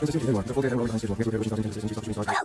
分析内容は、情報データの話を、現状で、新しい情報を、新しい情報を、